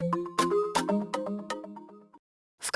В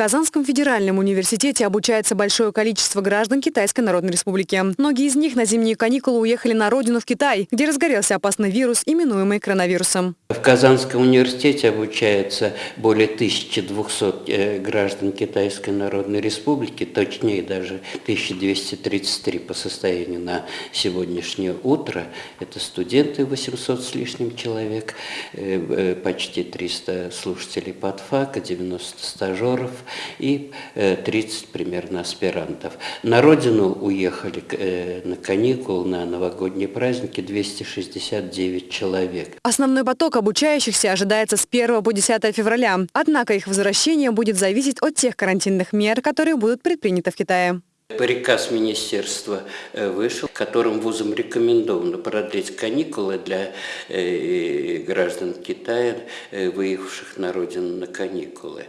Казанском федеральном университете обучается большое количество граждан Китайской Народной Республики. Многие из них на зимние каникулы уехали на родину в Китай, где разгорелся опасный вирус, именуемый коронавирусом. В Казанском университете обучается более 1200 э, граждан Китайской Народной Республики, точнее даже 1233 по состоянию на сегодняшнее утро. Это студенты 800 с лишним человек, э, э, почти 300 слушателей подфака, 90 стажеров, и 30 примерно аспирантов. На родину уехали на каникулы, на новогодние праздники 269 человек. Основной поток обучающихся ожидается с 1 по 10 февраля. Однако их возвращение будет зависеть от тех карантинных мер, которые будут предприняты в Китае. Приказ министерства э, вышел, которым вузам рекомендовано продлить каникулы для э, граждан Китая, э, выехавших на родину на каникулы.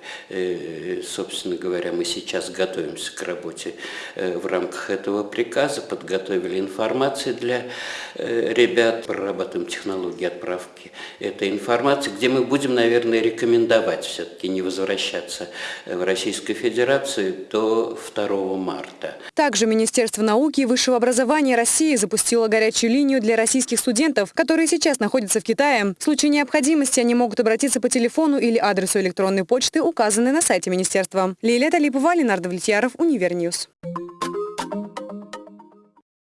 Собственно говоря, мы сейчас готовимся к работе в рамках этого приказа, подготовили информацию для ребят, прорабатываем технологии отправки этой информации, где мы будем, наверное, рекомендовать все-таки не возвращаться в Российскую Федерацию до 2 марта. Также Министерство науки и высшего образования России запустило горячую линию для российских студентов, которые сейчас находятся в Китае. В случае необходимости они могут обратиться по телефону или адресу электронной почты, указанной на сайте министерства. Лилия Талипова, Ленардо Влетьяров, Univer News.